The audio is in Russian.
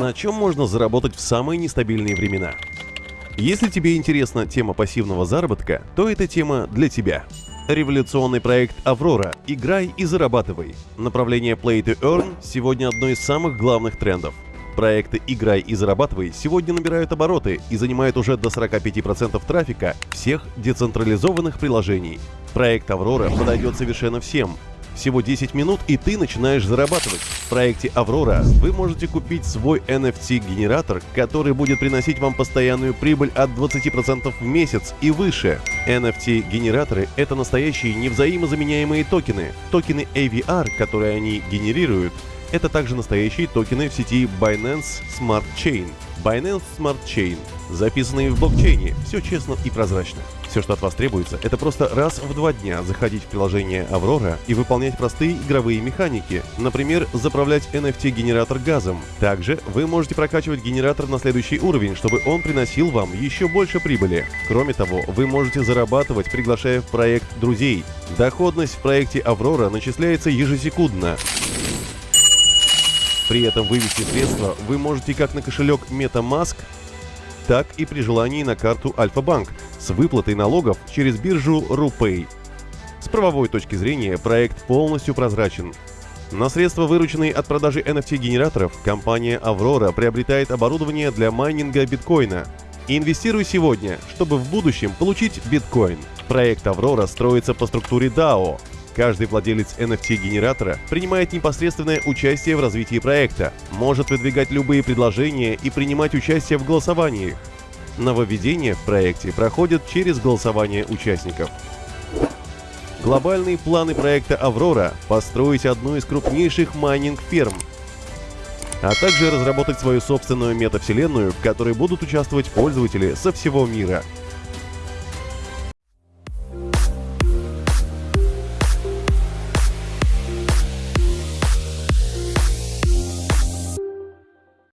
На чем можно заработать в самые нестабильные времена? Если тебе интересна тема пассивного заработка, то эта тема для тебя. Революционный проект «Аврора» – играй и зарабатывай. Направление Play to Earn сегодня одно из самых главных трендов. Проекты «Играй и зарабатывай» сегодня набирают обороты и занимают уже до 45% трафика всех децентрализованных приложений. Проект «Аврора» подойдет совершенно всем, всего 10 минут и ты начинаешь зарабатывать. В проекте Аврора вы можете купить свой NFT-генератор, который будет приносить вам постоянную прибыль от 20% в месяц и выше. NFT-генераторы — это настоящие невзаимозаменяемые токены. Токены AVR, которые они генерируют, это также настоящие токены в сети Binance Smart Chain. Binance Smart Chain, записанные в блокчейне, все честно и прозрачно. Все, что от вас требуется, это просто раз в два дня заходить в приложение Аврора и выполнять простые игровые механики, например, заправлять NFT-генератор газом. Также вы можете прокачивать генератор на следующий уровень, чтобы он приносил вам еще больше прибыли. Кроме того, вы можете зарабатывать, приглашая в проект друзей. Доходность в проекте Аврора начисляется ежесекундно. При этом вывести средства вы можете как на кошелек MetaMask, так и при желании на карту Альфа-Банк с выплатой налогов через биржу RuPay. С правовой точки зрения проект полностью прозрачен. На средства, вырученные от продажи NFT-генераторов, компания Aurora приобретает оборудование для майнинга биткоина. Инвестируй сегодня, чтобы в будущем получить биткоин. Проект Aurora строится по структуре DAO. Каждый владелец NFT-генератора принимает непосредственное участие в развитии проекта, может выдвигать любые предложения и принимать участие в голосованиях. Нововведения в проекте проходят через голосование участников. Глобальные планы проекта «Аврора» — построить одну из крупнейших майнинг-ферм, а также разработать свою собственную метавселенную, в которой будут участвовать пользователи со всего мира —